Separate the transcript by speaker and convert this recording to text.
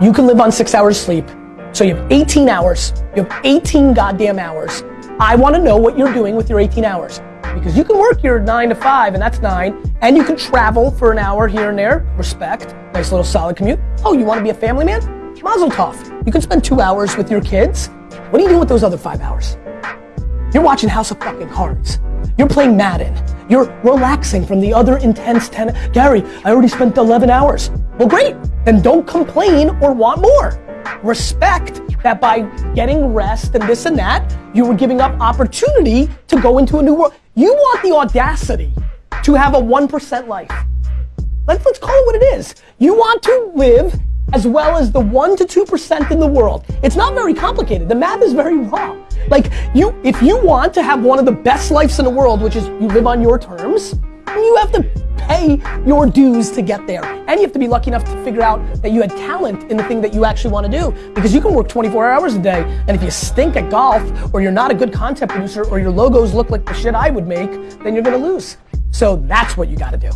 Speaker 1: you can live on six hours sleep. So you have 18 hours. You have 18 goddamn hours. I want to know what you're doing with your 18 hours. Because you can work your nine to five, and that's nine, and you can travel for an hour here and there. Respect. Nice little solid commute. Oh, you want to be a family man? Mazel tov. You can spend two hours with your kids. What do you do with those other five hours? You're watching House of fucking Cards. You're playing Madden. You're relaxing from the other intense 10. Gary, I already spent 11 hours. Well, great. Then don't complain or want more. Respect that by getting rest and this and that, you were giving up opportunity to go into a new world. You want the audacity to have a 1% life. Let's, let's call it what it is. You want to live as well as the 1 to 2% in the world. It's not very complicated. The math is very raw. Like you, if you want to have one of the best lives in the world, which is you live on your terms, you have to pay your dues to get there. And you have to be lucky enough to figure out that you had talent in the thing that you actually want to do. Because you can work 24 hours a day, and if you stink at golf, or you're not a good content producer, or your logos look like the shit I would make, then you're gonna lose. So that's what you gotta do.